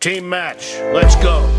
Team match, let's go.